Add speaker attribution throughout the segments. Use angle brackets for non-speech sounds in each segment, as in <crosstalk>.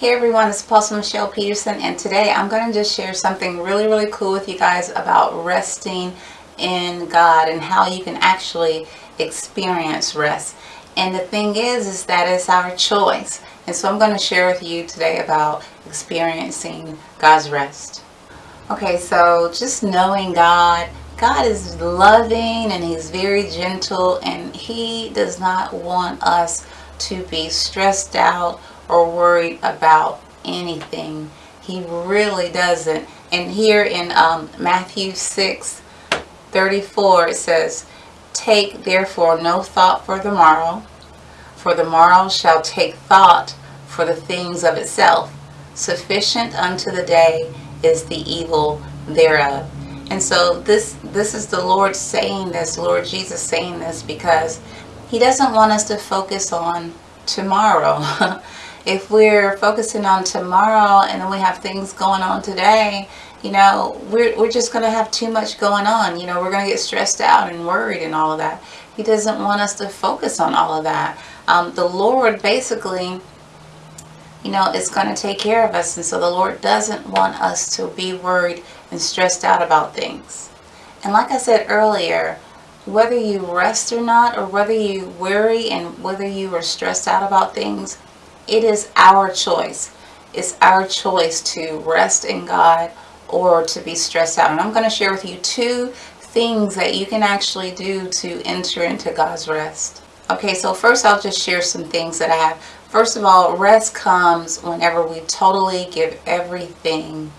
Speaker 1: Hey everyone, it's Apostle Michelle Peterson and today I'm going to just share something really really cool with you guys about resting in God and how you can actually experience rest. And the thing is, is that it's our choice. And so I'm going to share with you today about experiencing God's rest. Okay, so just knowing God, God is loving and He's very gentle and He does not want us to be stressed out or worried about anything. He really doesn't. And here in um, Matthew 6, 34, it says, Take therefore no thought for the morrow, for the morrow shall take thought for the things of itself. Sufficient unto the day is the evil thereof. And so this this is the Lord saying this, Lord Jesus saying this because he doesn't want us to focus on tomorrow. <laughs> if we're focusing on tomorrow and then we have things going on today, you know, we're, we're just going to have too much going on. You know, we're going to get stressed out and worried and all of that. He doesn't want us to focus on all of that. Um, the Lord basically, you know, is going to take care of us. And so the Lord doesn't want us to be worried and stressed out about things. And like I said earlier, whether you rest or not, or whether you worry and whether you are stressed out about things, it is our choice. It's our choice to rest in God or to be stressed out. And I'm going to share with you two things that you can actually do to enter into God's rest. Okay, so first I'll just share some things that I have. First of all, rest comes whenever we totally give everything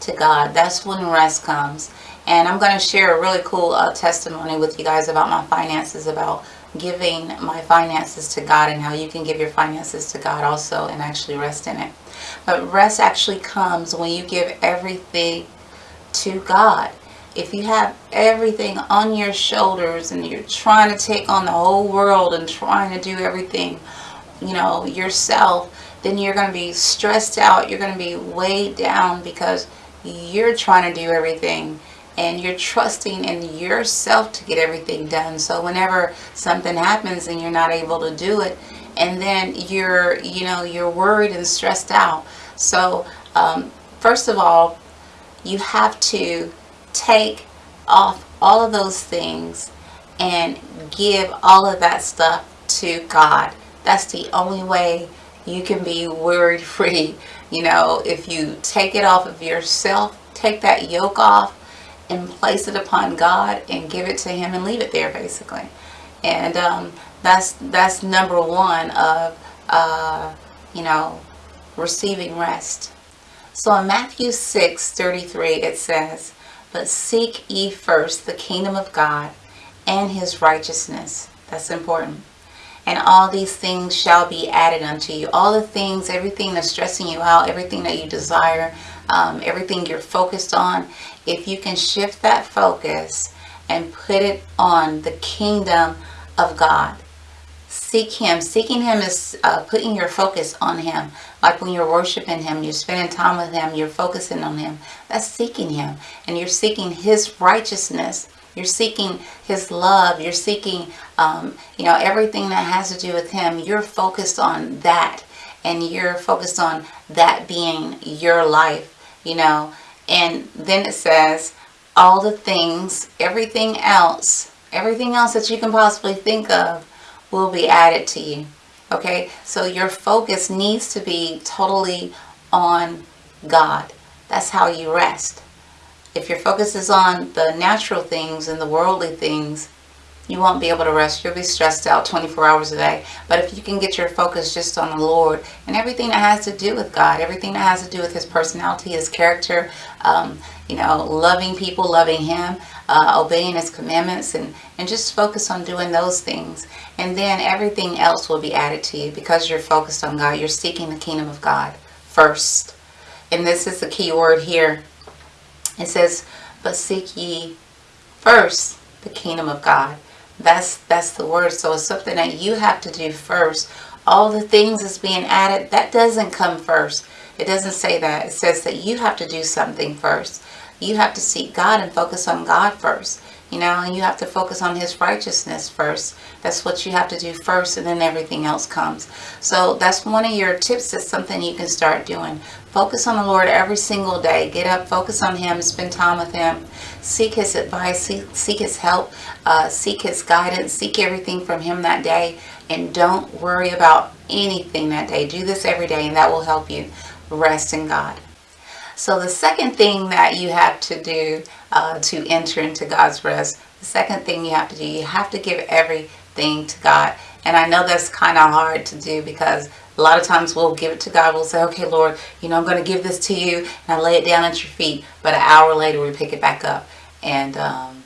Speaker 1: to God. That's when rest comes. And I'm going to share a really cool uh, testimony with you guys about my finances, about giving my finances to God and how you can give your finances to God also and actually rest in it. But rest actually comes when you give everything to God. If you have everything on your shoulders and you're trying to take on the whole world and trying to do everything, you know, yourself, then you're going to be stressed out. You're going to be weighed down because you're trying to do everything and you're trusting in yourself to get everything done. So whenever something happens and you're not able to do it, and then you're, you know, you're worried and stressed out. So um, first of all, you have to take off all of those things and give all of that stuff to God. That's the only way you can be worry free. <laughs> You know, if you take it off of yourself, take that yoke off, and place it upon God and give it to him and leave it there basically. And um, that's that's number one of uh, you know receiving rest. So in Matthew 6 33 it says but seek ye first the kingdom of God and his righteousness. That's important. And all these things shall be added unto you. All the things everything that's stressing you out everything that you desire um, everything you're focused on, if you can shift that focus and put it on the kingdom of God. Seek Him. Seeking Him is uh, putting your focus on Him. Like when you're worshiping Him, you're spending time with Him, you're focusing on Him. That's seeking Him. And you're seeking His righteousness. You're seeking His love. You're seeking, um, you know, everything that has to do with Him. You're focused on that. And you're focused on that being your life you know? And then it says all the things everything else everything else that you can possibly think of will be added to you okay? So your focus needs to be totally on God. That's how you rest. If your focus is on the natural things and the worldly things you won't be able to rest. You'll be stressed out 24 hours a day. But if you can get your focus just on the Lord and everything that has to do with God, everything that has to do with His personality, His character, um, you know, loving people, loving Him, uh, obeying His commandments, and, and just focus on doing those things. And then everything else will be added to you because you're focused on God. You're seeking the kingdom of God first. And this is the key word here. It says, but seek ye first the kingdom of God that's that's the word. So it's something that you have to do first. All the things that's being added, that doesn't come first. It doesn't say that. It says that you have to do something first. You have to seek God and focus on God first. You know, and you have to focus on his righteousness first. That's what you have to do first and then everything else comes. So that's one of your tips. That's something you can start doing. Focus on the Lord every single day. Get up, focus on him, spend time with him. Seek his advice, seek, seek his help, uh, seek his guidance, seek everything from him that day. And don't worry about anything that day. Do this every day and that will help you rest in God. So the second thing that you have to do uh, to enter into God's rest, the second thing you have to do, you have to give everything to God. And I know that's kind of hard to do because a lot of times we'll give it to God. We'll say, okay, Lord, you know, I'm going to give this to you. And I lay it down at your feet. But an hour later, we pick it back up. And, um,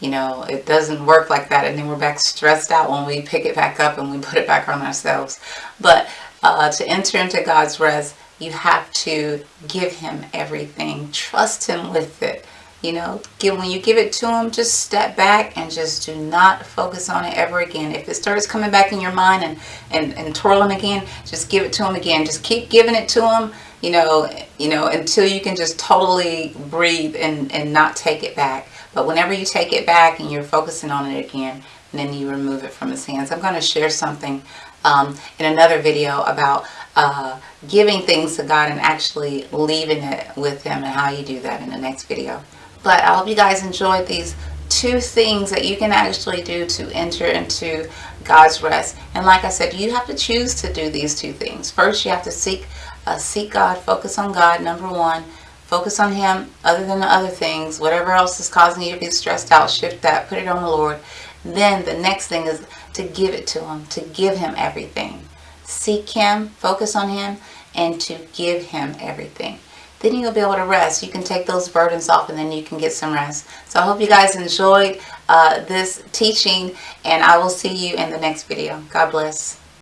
Speaker 1: you know, it doesn't work like that. And then we're back stressed out when we pick it back up and we put it back on ourselves. But uh, to enter into God's rest, you have to give him everything. Trust him with it. You know, give when you give it to him, just step back and just do not focus on it ever again. If it starts coming back in your mind and, and, and twirling again, just give it to him again. Just keep giving it to him, you know, you know, until you can just totally breathe and, and not take it back. But whenever you take it back and you're focusing on it again, then you remove it from his hands. I'm going to share something um, in another video about uh, giving things to God and actually leaving it with Him and how you do that in the next video. But I hope you guys enjoyed these two things that you can actually do to enter into God's rest. And like I said, you have to choose to do these two things. First, you have to seek uh, seek God, focus on God, number one. Focus on Him other than the other things. Whatever else is causing you to be stressed out, shift that, put it on the Lord. Then the next thing is to give it to Him, to give Him everything seek Him, focus on Him, and to give Him everything. Then you'll be able to rest. You can take those burdens off and then you can get some rest. So I hope you guys enjoyed uh, this teaching and I will see you in the next video. God bless.